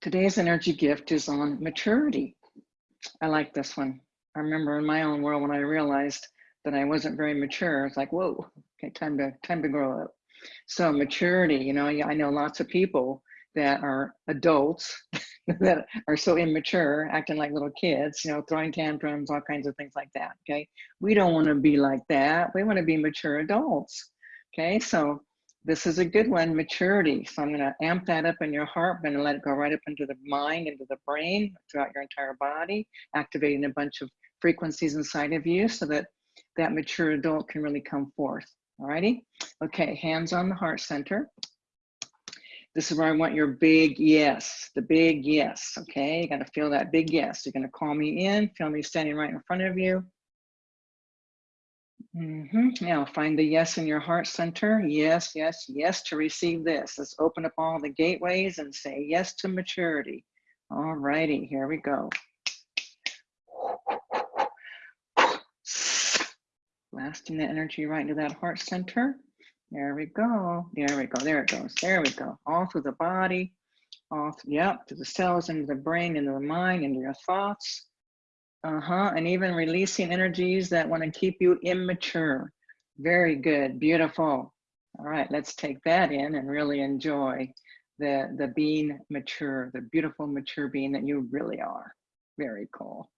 Today's energy gift is on maturity. I like this one. I remember in my own world when I realized that I wasn't very mature, it's like, whoa, okay, time to time to grow up. So maturity, you know, I know lots of people that are adults that are so immature, acting like little kids, you know, throwing tantrums, all kinds of things like that. Okay. We don't want to be like that. We want to be mature adults. Okay. So this is a good one, maturity. So I'm going to amp that up in your heart. I'm going to let it go right up into the mind, into the brain, throughout your entire body, activating a bunch of frequencies inside of you so that that mature adult can really come forth. All righty. Okay. Hands on the heart center. This is where I want your big yes, the big yes, okay? You gotta feel that big yes. You're gonna call me in, feel me standing right in front of you. Mm -hmm. Now find the yes in your heart center. Yes, yes, yes to receive this. Let's open up all the gateways and say yes to maturity. All righty, here we go. Blasting the energy right into that heart center. There we go. There we go. There it goes. There we go. All through the body, all through, yep, to the cells, into the brain, into the mind, into your thoughts. Uh-huh. And even releasing energies that want to keep you immature. Very good. Beautiful. All right, let's take that in and really enjoy the, the being mature, the beautiful mature being that you really are. Very cool.